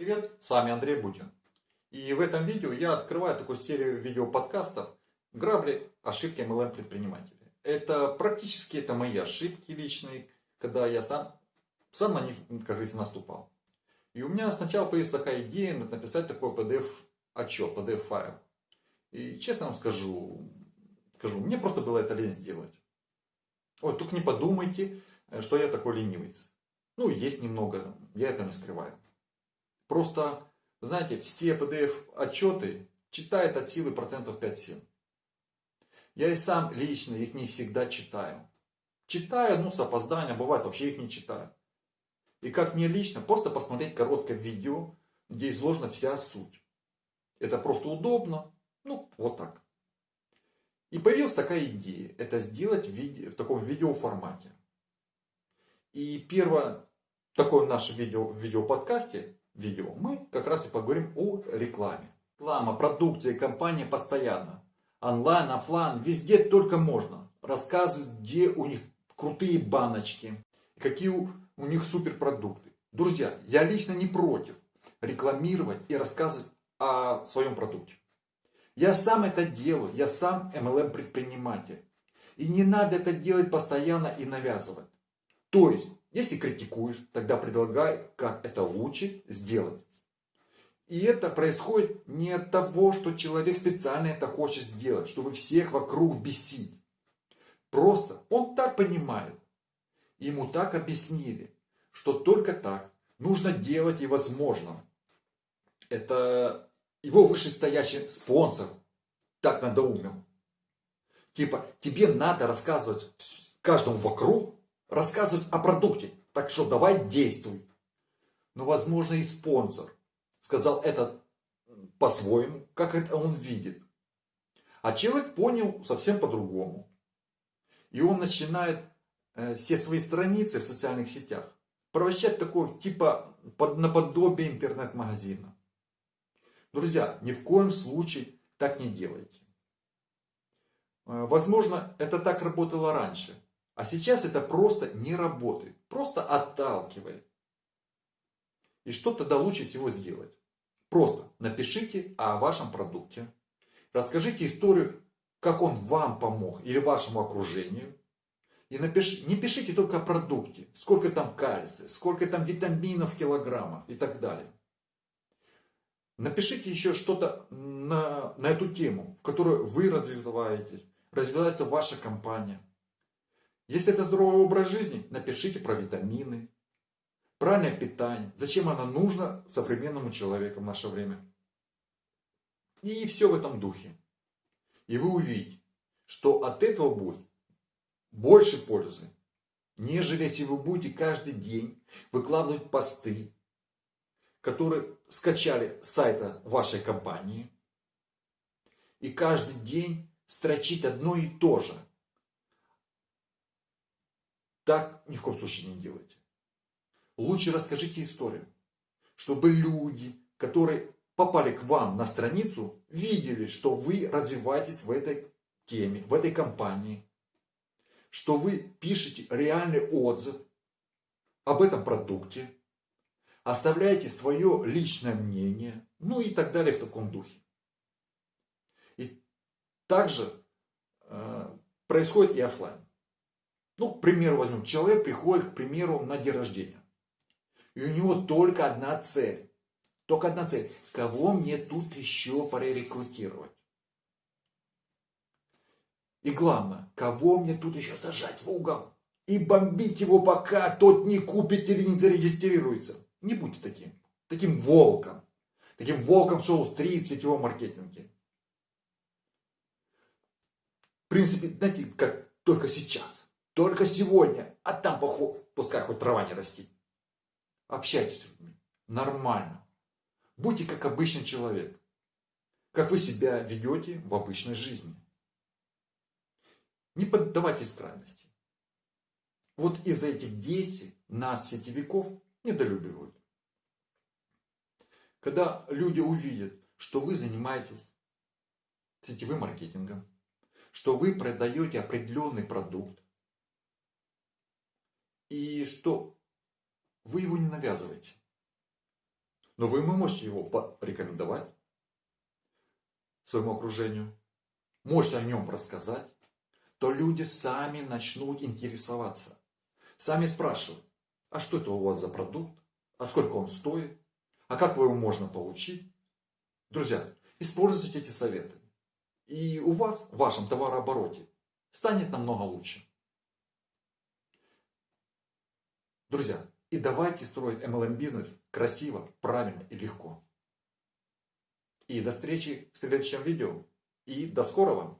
Привет, с вами Андрей Бутин. И в этом видео я открываю такую серию видеоподкастов «Грабли. Ошибки MLM предпринимателей». Это практически это мои ошибки личные, когда я сам, сам на них, как говорится, наступал. И у меня сначала появилась такая идея написать такой PDF-отчет, PDF-файл. И честно вам скажу, скажу, мне просто было это лень сделать. Вот, только не подумайте, что я такой ленивец. Ну, есть немного, я это не скрываю. Просто, знаете, все PDF-отчеты читает от силы процентов 5-7. Я и сам лично их не всегда читаю. Читаю, ну, с опозданием, бывает, вообще их не читаю. И как мне лично, просто посмотреть короткое видео, где изложена вся суть. Это просто удобно, ну, вот так. И появилась такая идея, это сделать в, виде, в таком видеоформате. И первое такое наше видео в видеоподкасте, видео, мы как раз и поговорим о рекламе. Реклама, продукция, компания постоянно. Онлайн, офлайн, везде только можно. Рассказывают, где у них крутые баночки, какие у, у них суперпродукты. Друзья, я лично не против рекламировать и рассказывать о своем продукте. Я сам это делаю, я сам MLM предприниматель. И не надо это делать постоянно и навязывать. То есть, если критикуешь, тогда предлагай, как это лучше сделать. И это происходит не от того, что человек специально это хочет сделать, чтобы всех вокруг бесить. Просто он так понимает. Ему так объяснили, что только так нужно делать и возможно. Это его вышестоящий спонсор так надоумил. Типа, тебе надо рассказывать каждому вокруг, рассказывать о продукте. Так что давай действуй. Но, возможно, и спонсор сказал это по-своему, как это он видит. А человек понял совсем по-другому. И он начинает э, все свои страницы в социальных сетях превращать такое типа под, наподобие интернет-магазина. Друзья, ни в коем случае так не делайте. Э, возможно, это так работало раньше. А сейчас это просто не работает. Просто отталкивает. И что тогда лучше всего сделать? Просто напишите о вашем продукте. Расскажите историю, как он вам помог или вашему окружению. И напиш... не пишите только о продукте, сколько там кальция, сколько там витаминов в килограммах и так далее. Напишите еще что-то на, на эту тему, в которой вы развиваетесь, развивается ваша компания. Если это здоровый образ жизни, напишите про витамины, правильное питание, зачем оно нужно современному человеку в наше время. И все в этом духе. И вы увидите, что от этого будет больше пользы, нежели если вы будете каждый день выкладывать посты, которые скачали с сайта вашей компании, и каждый день строчить одно и то же – так ни в коем случае не делайте. Лучше расскажите историю, чтобы люди, которые попали к вам на страницу, видели, что вы развиваетесь в этой теме, в этой компании, что вы пишете реальный отзыв об этом продукте, оставляете свое личное мнение, ну и так далее в таком духе. И также э, происходит и офлайн. Ну, к примеру возьмем, человек приходит, к примеру, на день рождения. И у него только одна цель. Только одна цель. Кого мне тут еще прорекрутировать? И главное, кого мне тут еще сажать в угол? И бомбить его, пока тот не купит или не зарегистрируется. Не будьте таким. Таким волком. Таким волком шоу-стрит в сетевом маркетинге. В принципе, знаете, как только сейчас. Только сегодня. А там поход, пускай хоть трава не растет. Общайтесь с людьми. Нормально. Будьте как обычный человек. Как вы себя ведете в обычной жизни. Не поддавайтесь крайности. Вот из-за этих действий нас, сетевиков, недолюбивают. Когда люди увидят, что вы занимаетесь сетевым маркетингом, что вы продаете определенный продукт, и что вы его не навязываете. Но вы можете его порекомендовать своему окружению, можете о нем рассказать, то люди сами начнут интересоваться. Сами спрашивают, а что это у вас за продукт, а сколько он стоит, а как его можно получить. Друзья, используйте эти советы. И у вас, в вашем товарообороте, станет намного лучше. Друзья, и давайте строить MLM бизнес красиво, правильно и легко. И до встречи в следующем видео. И до скорого!